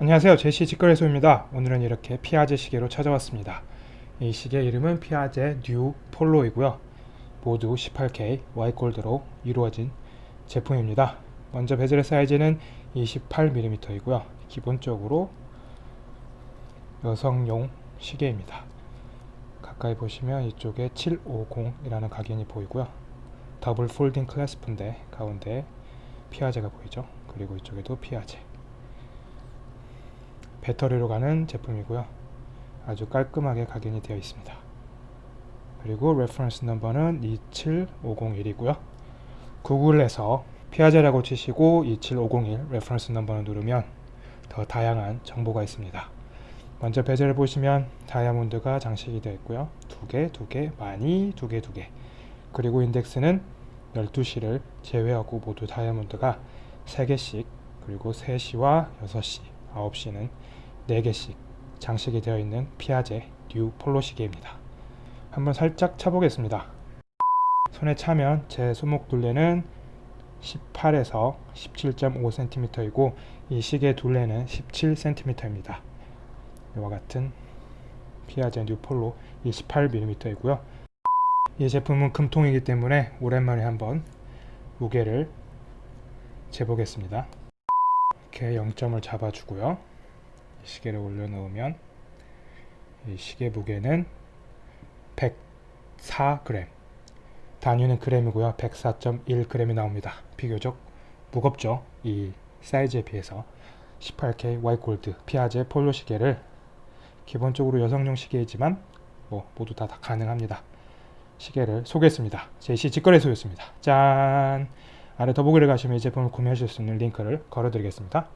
안녕하세요. 제시 직거래소입니다. 오늘은 이렇게 피아제 시계로 찾아왔습니다. 이 시계 이름은 피아제 뉴 폴로이고요. 모두 18K Y골드로 이루어진 제품입니다. 먼저 bezel의 사이즈는 28mm 이고요. 기본적으로 여성용 시계입니다. 가까이 보시면 이쪽에 750이라는 각인이 보이고요. double folding clasp인데 가운데 피아제가 보이죠? 그리고 이쪽에도 피아제 배터리로 가는 제품이고요. 아주 깔끔하게 각인이 되어 있습니다. 그리고 reference number는 27501이고요. 구글에서 피아제라고 치시고 27501 reference number를 누르면 더 다양한 정보가 있습니다. 먼저 bezel을 보시면 다이아몬드가 장식이 되어 있고요. 두 개 두 개 많이 두 개 두 개. 그리고 인덱스는 12시를 제외하고 모두 다이아몬드가 3개씩 그리고 3시와 6시 9시는 4개씩 장식이 되어 있는 피아제 뉴 폴로 시계입니다. 한번 살짝 차보겠습니다. 손에 차면 제 손목 둘레는 18에서 17.5cm이고 이 시계 둘레는 17cm입니다. 이와 같은 피아제 뉴 폴로 28mm이고요. 이 제품은 금통이기 때문에 오랜만에 한번 무게를 재보겠습니다. 이렇게 0점을 잡아주고요. 시계를 올려놓으면 이 시계 무게는 104g 단위는 그램이고요. 104.1g이 나옵니다. 비교적 무겁죠. 이 사이즈에 비해서. 18K Y골드 피아제 폴로 시계를 기본적으로 여성용 시계이지만 뭐 모두 다, 다 가능합니다. 시계를 소개했습니다. 제시 직거래소였습니다. 짠 아래 더보기를 가시면 이 제품을 구매하실 수 있는 링크를 걸어 드리겠습니다